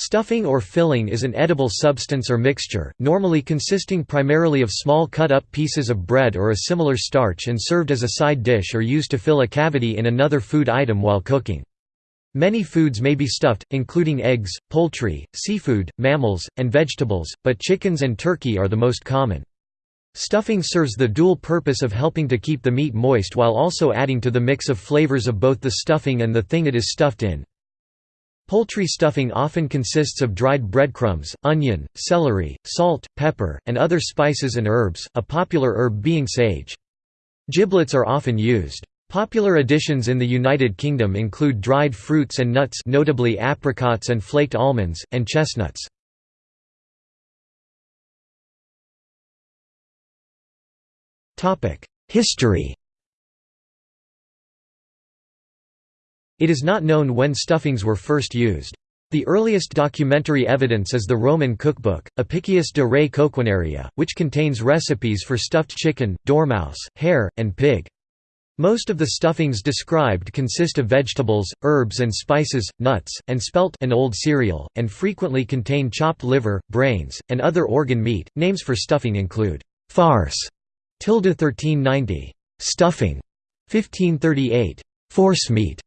Stuffing or filling is an edible substance or mixture, normally consisting primarily of small cut-up pieces of bread or a similar starch and served as a side dish or used to fill a cavity in another food item while cooking. Many foods may be stuffed, including eggs, poultry, seafood, mammals, and vegetables, but chickens and turkey are the most common. Stuffing serves the dual purpose of helping to keep the meat moist while also adding to the mix of flavors of both the stuffing and the thing it is stuffed in. Poultry stuffing often consists of dried breadcrumbs, onion, celery, salt, pepper, and other spices and herbs, a popular herb being sage. Giblets are often used. Popular additions in the United Kingdom include dried fruits and nuts notably apricots and flaked almonds, and chestnuts. History It is not known when stuffings were first used. The earliest documentary evidence is the Roman cookbook, Apicius de Re Coquinaria, which contains recipes for stuffed chicken, dormouse, hare, and pig. Most of the stuffings described consist of vegetables, herbs and spices, nuts, and spelt an old cereal, and frequently contain chopped liver, brains, and other organ meat. Names for stuffing include farce, tilde 1390, stuffing, 1538, forcemeat,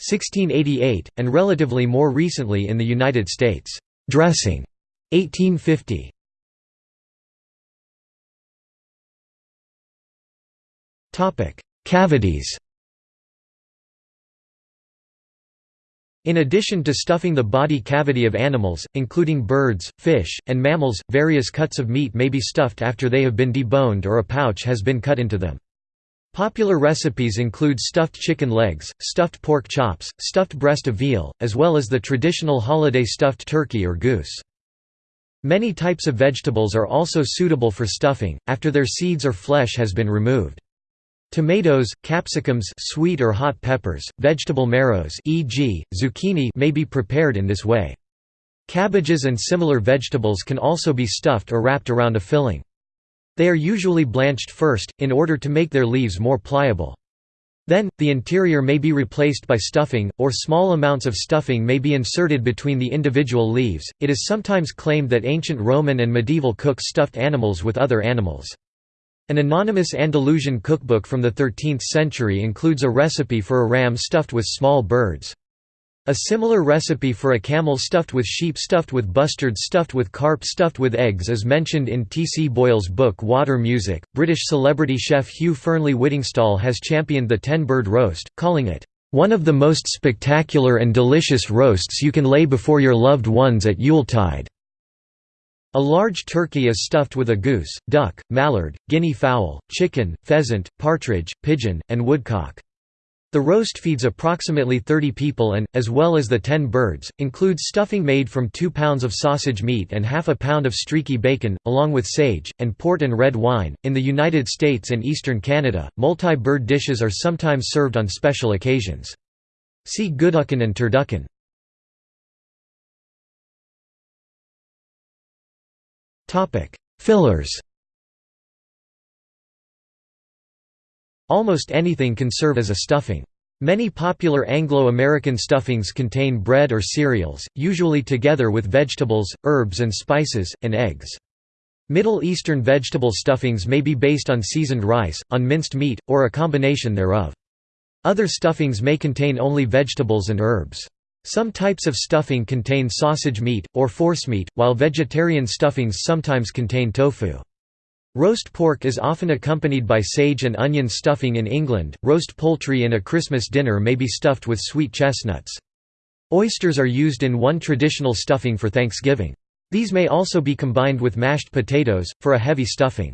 1688, and relatively more recently in the United States, "'dressing' 1850. Topic: Cavities In addition to stuffing the body cavity of animals, including birds, fish, and mammals, various cuts of meat may be stuffed after they have been deboned or a pouch has been cut into them. Popular recipes include stuffed chicken legs, stuffed pork chops, stuffed breast of veal, as well as the traditional holiday stuffed turkey or goose. Many types of vegetables are also suitable for stuffing, after their seeds or flesh has been removed. Tomatoes, capsicums sweet or hot peppers, vegetable marrows e.g., zucchini may be prepared in this way. Cabbages and similar vegetables can also be stuffed or wrapped around a filling. They are usually blanched first, in order to make their leaves more pliable. Then, the interior may be replaced by stuffing, or small amounts of stuffing may be inserted between the individual leaves. It is sometimes claimed that ancient Roman and medieval cooks stuffed animals with other animals. An anonymous Andalusian cookbook from the 13th century includes a recipe for a ram stuffed with small birds. A similar recipe for a camel stuffed with sheep stuffed with bustard stuffed with carp stuffed with eggs is mentioned in T. C. Boyle's book Water Music. British celebrity chef Hugh Fearnley Whittingstall has championed the ten-bird roast, calling it, "...one of the most spectacular and delicious roasts you can lay before your loved ones at Yuletide." A large turkey is stuffed with a goose, duck, mallard, guinea fowl, chicken, pheasant, partridge, pigeon, and woodcock. The roast feeds approximately 30 people and, as well as the 10 birds, includes stuffing made from 2 pounds of sausage meat and half a pound of streaky bacon, along with sage, and port and red wine. In the United States and eastern Canada, multi bird dishes are sometimes served on special occasions. See Gooducken and turducken. Fillers Almost anything can serve as a stuffing. Many popular Anglo-American stuffings contain bread or cereals, usually together with vegetables, herbs and spices, and eggs. Middle Eastern vegetable stuffings may be based on seasoned rice, on minced meat, or a combination thereof. Other stuffings may contain only vegetables and herbs. Some types of stuffing contain sausage meat, or forcemeat, while vegetarian stuffings sometimes contain tofu. Roast pork is often accompanied by sage and onion stuffing in England. Roast poultry in a Christmas dinner may be stuffed with sweet chestnuts. Oysters are used in one traditional stuffing for Thanksgiving. These may also be combined with mashed potatoes, for a heavy stuffing.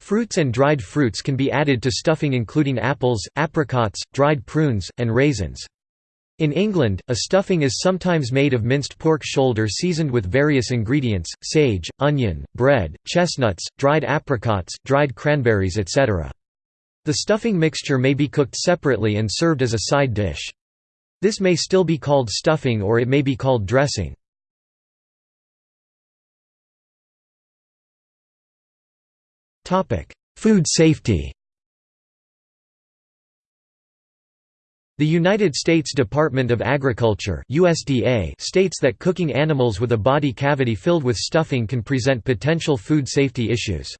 Fruits and dried fruits can be added to stuffing including apples, apricots, dried prunes, and raisins. In England, a stuffing is sometimes made of minced pork shoulder seasoned with various ingredients, sage, onion, bread, chestnuts, dried apricots, dried cranberries etc. The stuffing mixture may be cooked separately and served as a side dish. This may still be called stuffing or it may be called dressing. Food safety The United States Department of Agriculture USDA states that cooking animals with a body cavity filled with stuffing can present potential food safety issues.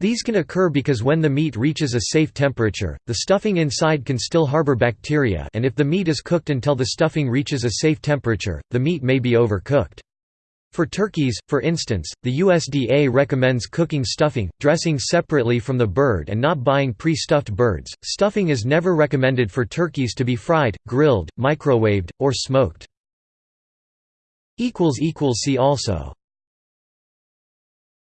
These can occur because when the meat reaches a safe temperature, the stuffing inside can still harbor bacteria and if the meat is cooked until the stuffing reaches a safe temperature, the meat may be overcooked. For turkeys, for instance, the USDA recommends cooking stuffing, dressing separately from the bird and not buying pre-stuffed birds. Stuffing is never recommended for turkeys to be fried, grilled, microwaved, or smoked. See also